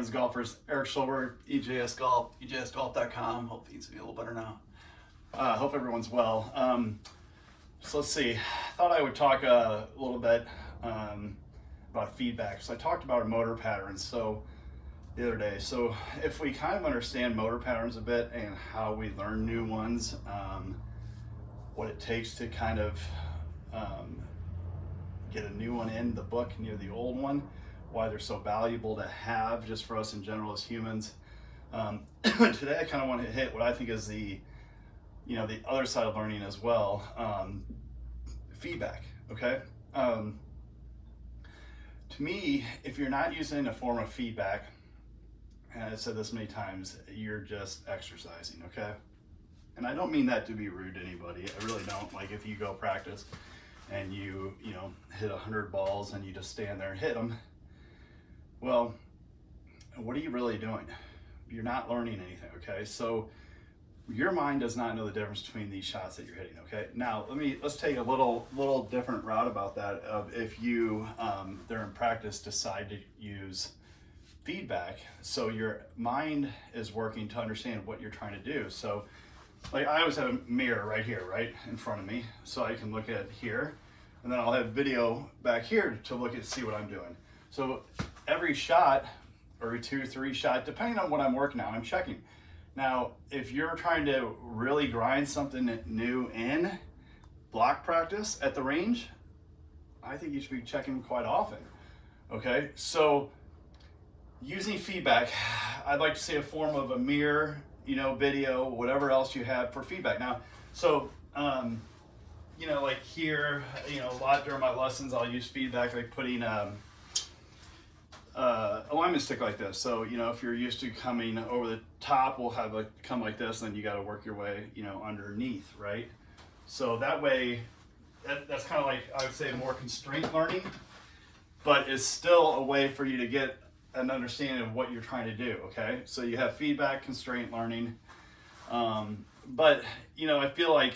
friends golfers. Eric Schulberg, EJS Golf, EJSGolf.com. Hope things are a little better now. Uh, hope everyone's well. Um, so let's see. I thought I would talk a little bit um, about feedback. So I talked about motor patterns. So the other day. So if we kind of understand motor patterns a bit and how we learn new ones, um, what it takes to kind of um, get a new one in the book near the old one, why they're so valuable to have just for us in general as humans. Um, today I kind of want to hit what I think is the, you know, the other side of learning as well, um, feedback, okay? Um, to me, if you're not using a form of feedback, and I've said this many times, you're just exercising, okay? And I don't mean that to be rude to anybody. I really don't. Like if you go practice and you, you know, hit a hundred balls and you just stand there and hit them, well, what are you really doing? You're not learning anything, okay? So your mind does not know the difference between these shots that you're hitting, okay? Now, let me, let's take a little, little different route about that of if you, um, they're in practice, decide to use feedback. So your mind is working to understand what you're trying to do. So like I always have a mirror right here, right in front of me. So I can look at here and then I'll have video back here to look at, see what I'm doing. So every shot or two, three shot, depending on what I'm working on, I'm checking. Now, if you're trying to really grind something new in block practice at the range, I think you should be checking quite often. Okay, so using feedback, I'd like to say a form of a mirror, you know, video, whatever else you have for feedback. Now, so, um, you know, like here, you know, a lot during my lessons, I'll use feedback, like putting um, uh, alignment stick like this. So, you know, if you're used to coming over the top, we'll have a come like this, then you got to work your way, you know, underneath, right? So that way, that, that's kind of like, I would say more constraint learning, but it's still a way for you to get an understanding of what you're trying to do, okay? So you have feedback, constraint learning. Um, but, you know, I feel like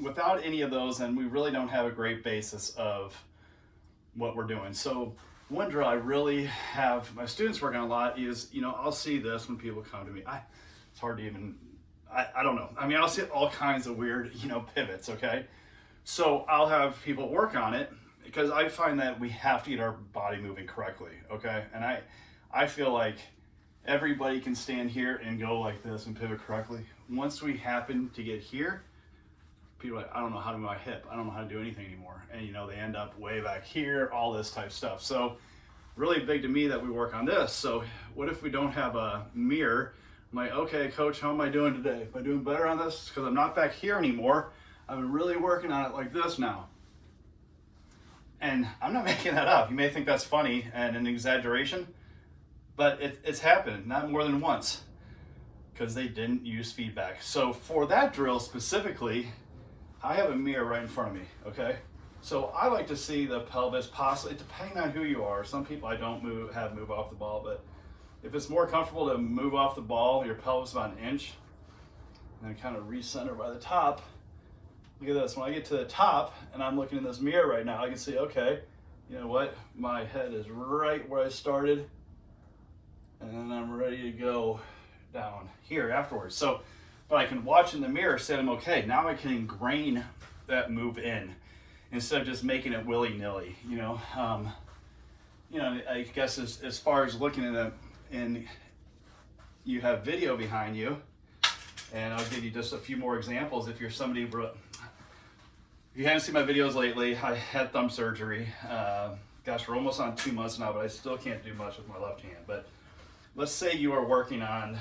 without any of those, then we really don't have a great basis of what we're doing. So one drill I really have my students working on a lot is, you know, I'll see this when people come to me. I, it's hard to even, I, I don't know. I mean, I'll see all kinds of weird, you know, pivots, okay? So I'll have people work on it because I find that we have to get our body moving correctly, okay? And I, I feel like everybody can stand here and go like this and pivot correctly. Once we happen to get here, people like, I don't know how to move my hip. I don't know how to do anything anymore. And you know, they end up way back here, all this type stuff. So really big to me that we work on this. So what if we don't have a mirror? I'm like, okay, coach, how am I doing today? Am I doing better on this? Because I'm not back here anymore. I've been really working on it like this now. And I'm not making that up. You may think that's funny and an exaggeration, but it, it's happened not more than once because they didn't use feedback. So for that drill specifically, I have a mirror right in front of me, okay? So I like to see the pelvis possibly, depending on who you are. Some people I don't move, have move off the ball, but if it's more comfortable to move off the ball, your pelvis about an inch, and then kind of recenter by the top, look at this, when I get to the top and I'm looking in this mirror right now, I can see, okay, you know what, my head is right where I started, and then I'm ready to go down here afterwards. So, but I can watch in the mirror, say I'm okay. Now I can ingrain that move in instead of just making it willy-nilly, you know. Um, you know, I guess as, as far as looking at it, and you have video behind you, and I'll give you just a few more examples. If you're somebody, if you haven't seen my videos lately, I had thumb surgery. Uh, gosh, we're almost on two months now, but I still can't do much with my left hand. But let's say you are working on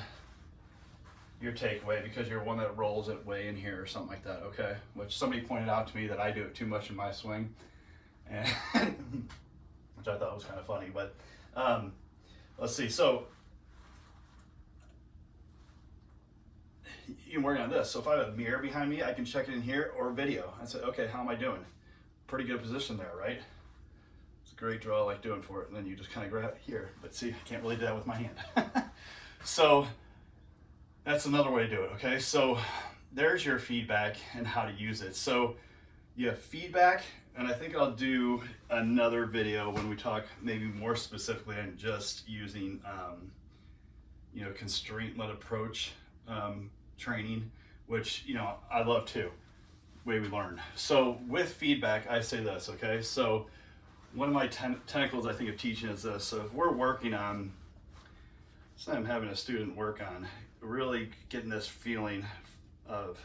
your takeaway because you're one that rolls it way in here or something like that, okay? Which somebody pointed out to me that I do it too much in my swing, and which I thought was kind of funny. But um, let's see. So you're working on this. So if I have a mirror behind me, I can check it in here or video. I say, okay, how am I doing? Pretty good position there, right? It's a great draw I like doing for it. And then you just kind of grab it here. But see, I can't really do that with my hand. so that's another way to do it, okay? So there's your feedback and how to use it. So you have feedback, and I think I'll do another video when we talk maybe more specifically on just using um, you know, constraint-led approach um, training, which you know I love too. Way we learn. So with feedback, I say this. Okay, so one of my ten- tentacles I think of teaching is this. So if we're working on, so I'm having a student work on really getting this feeling of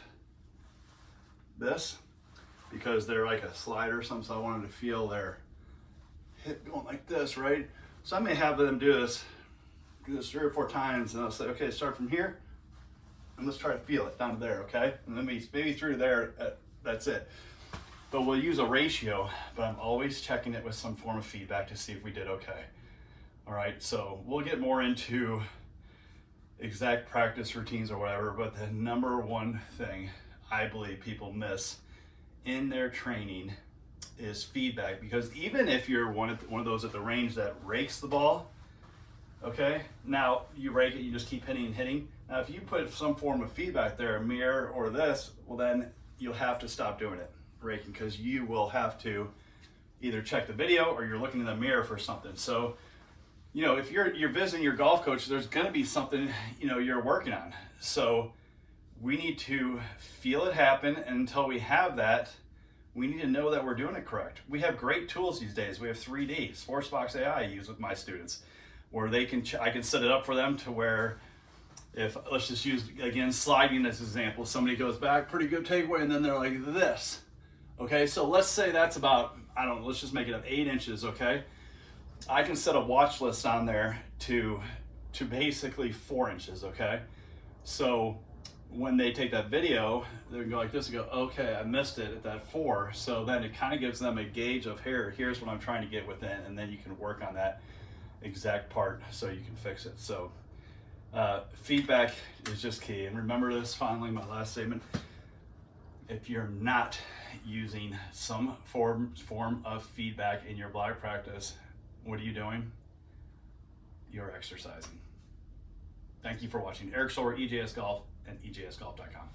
this because they're like a slider or something. So I wanted to feel their hip going like this, right? So I may have them do this, do this three or four times, and I'll say, okay, start from here, and let's try to feel it down to there, okay? And then maybe maybe through there, uh, that's it. But we'll use a ratio, but I'm always checking it with some form of feedback to see if we did okay. All right, so we'll get more into exact practice routines or whatever, but the number one thing I believe people miss in their training is feedback because even if you're one of one of those at the range that rakes the ball, okay, now you rake it, you just keep hitting and hitting. Now, if you put some form of feedback there, a mirror or this, well, then you'll have to stop doing it, raking, because you will have to either check the video or you're looking in the mirror for something. So, you know, if you're you're visiting your golf coach, there's going to be something you know you're working on. So, we need to feel it happen and until we have that we need to know that we're doing it correct. We have great tools these days. We have 3D, Sportsbox AI I use with my students, where they can, I can set it up for them to where if, let's just use, again, sliding as an example, somebody goes back, pretty good takeaway, and then they're like this. Okay, so let's say that's about, I don't know, let's just make it up eight inches, okay? I can set a watch list on there to, to basically four inches, okay? So when they take that video, they can go like this and go, okay, I missed it at that four. So then it kind of gives them a gauge of here, here's what I'm trying to get within, and then you can work on that exact part so you can fix it. So uh, feedback is just key. And remember this finally, my last statement. If you're not using some form form of feedback in your block practice, what are you doing? You're exercising. Thank you for watching. Eric Soler, EJS Golf and EJSGolf.com.